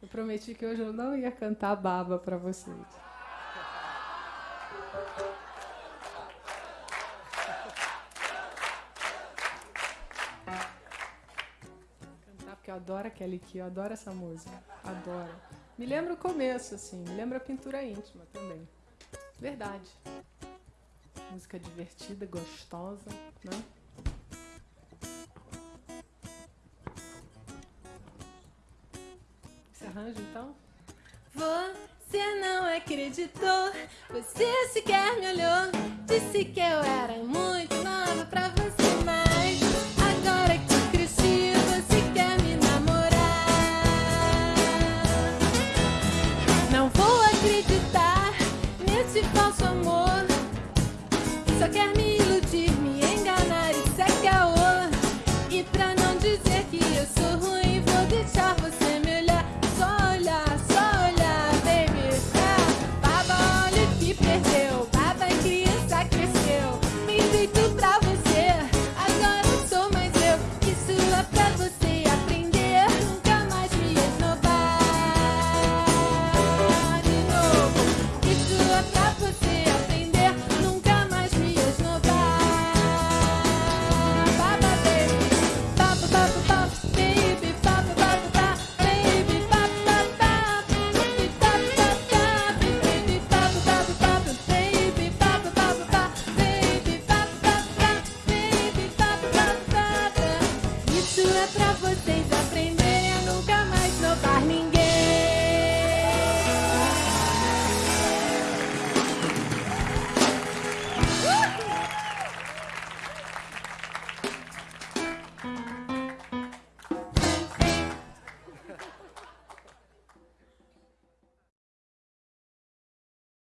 Eu prometi que hoje eu não ia cantar baba para vocês. Cantar porque eu adoro a Kelly Key, eu adoro essa música. Adoro. Me lembra o começo, assim, me lembra a pintura íntima também. Verdade. Música divertida, gostosa, né? Arranjo, então? Você não acreditou, você sequer me olhou, disse que eu era muito nova pra você, mas agora que cresci, você quer me namorar. Não vou acreditar nesse falso amor, só quer me Isso é pra vocês